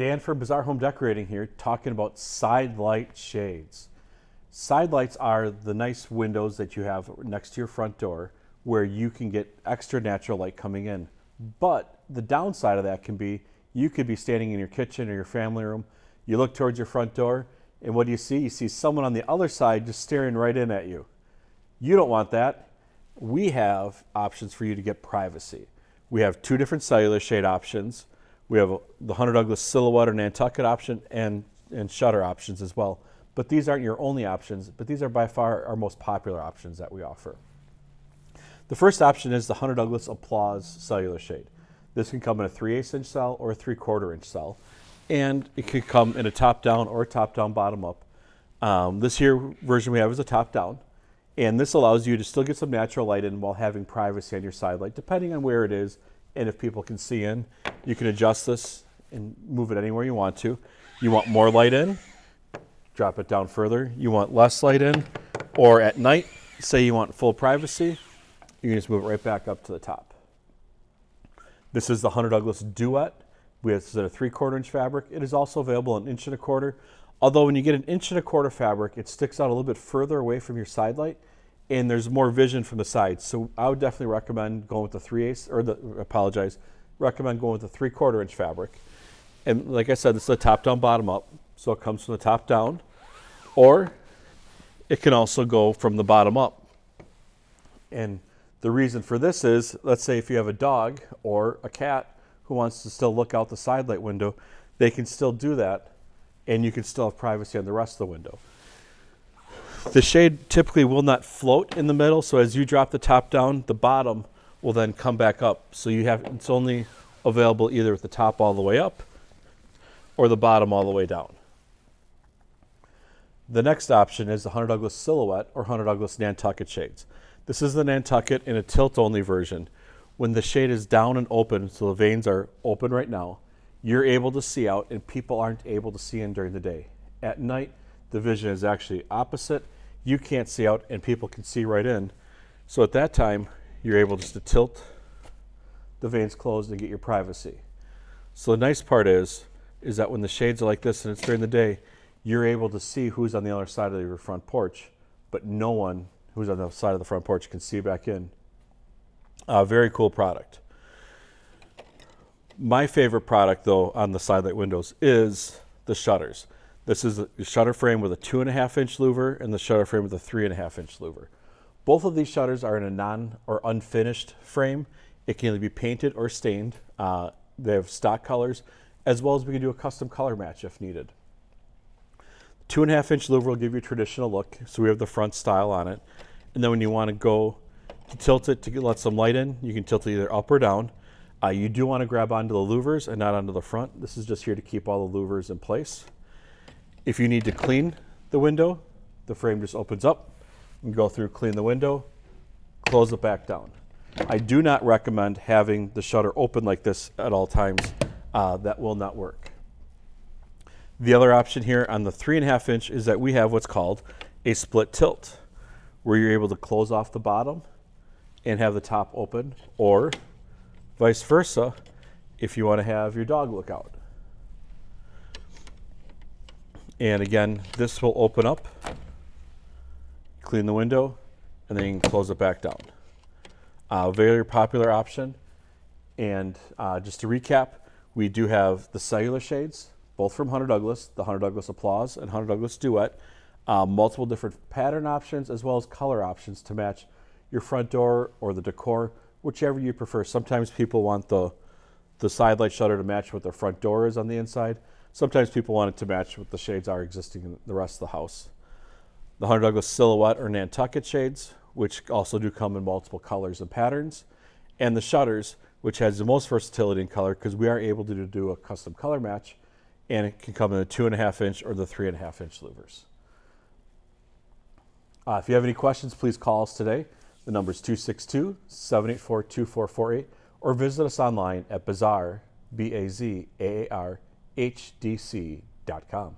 Dan from Bazaar Home Decorating here talking about side light shades. Side lights are the nice windows that you have next to your front door where you can get extra natural light coming in. But the downside of that can be you could be standing in your kitchen or your family room, you look towards your front door, and what do you see? You see someone on the other side just staring right in at you. You don't want that. We have options for you to get privacy. We have two different cellular shade options. We have the Hunter Douglas silhouette or Nantucket option and, and shutter options as well. But these aren't your only options, but these are by far our most popular options that we offer. The first option is the Hunter Douglas Applause cellular shade. This can come in a 3 8 inch cell or a 3 quarter inch cell. And it could come in a top down or a top down bottom up. Um, this here version we have is a top down. And this allows you to still get some natural light in while having privacy on your side light, depending on where it is and if people can see in. You can adjust this and move it anywhere you want to. You want more light in, drop it down further. You want less light in, or at night, say you want full privacy, you can just move it right back up to the top. This is the Hunter Douglas Duet. We have a three quarter inch fabric. It is also available an inch and a quarter. Although when you get an inch and a quarter fabric, it sticks out a little bit further away from your side light and there's more vision from the sides. So I would definitely recommend going with the 3 eighths, or the, apologize, recommend going with the 3 quarter inch fabric. And like I said, this is a top down, bottom up. So it comes from the top down, or it can also go from the bottom up. And the reason for this is, let's say if you have a dog or a cat who wants to still look out the side light window, they can still do that and you can still have privacy on the rest of the window. The shade typically will not float in the middle, so as you drop the top down, the bottom will then come back up. So you have it's only available either with the top all the way up or the bottom all the way down. The next option is the Hunter Douglas Silhouette or Hunter Douglas Nantucket shades. This is the Nantucket in a tilt-only version. When the shade is down and open, so the vanes are open right now, you're able to see out and people aren't able to see in during the day. At night, the vision is actually opposite. You can't see out and people can see right in. So at that time, you're able just to tilt the vanes closed and get your privacy. So the nice part is, is that when the shades are like this and it's during the day, you're able to see who's on the other side of your front porch, but no one who's on the side of the front porch can see back in. Uh, very cool product. My favorite product though on the side light windows is the shutters. This is the shutter frame with a two and a half inch louver and the shutter frame with a three and a half inch louver. Both of these shutters are in a non or unfinished frame. It can either be painted or stained. Uh, they have stock colors, as well as we can do a custom color match if needed. Two and a half inch louver will give you a traditional look. So we have the front style on it. And then when you want to go to tilt it to let some light in, you can tilt it either up or down. Uh, you do want to grab onto the louvers and not onto the front. This is just here to keep all the louvers in place. If you need to clean the window, the frame just opens up. You go through, clean the window, close it back down. I do not recommend having the shutter open like this at all times. Uh, that will not work. The other option here on the three and a half inch is that we have what's called a split tilt, where you're able to close off the bottom and have the top open, or vice versa, if you want to have your dog look out. And again, this will open up, clean the window, and then you can close it back down. Uh, very popular option. And uh, just to recap, we do have the cellular shades, both from Hunter Douglas, the Hunter Douglas Applause and Hunter Douglas Duet, uh, multiple different pattern options as well as color options to match your front door or the decor, whichever you prefer. Sometimes people want the, the side light shutter to match what their front door is on the inside. Sometimes people want it to match what the shades are existing in the rest of the house. The Hunter Douglas Silhouette or Nantucket shades, which also do come in multiple colors and patterns, and the shutters, which has the most versatility in color because we are able to do a custom color match, and it can come in the two and a half inch or the three and a half inch louvers. Uh, if you have any questions, please call us today. The number is 262 784 2448 or visit us online at Bazaar, B A Z A A R hdc.com.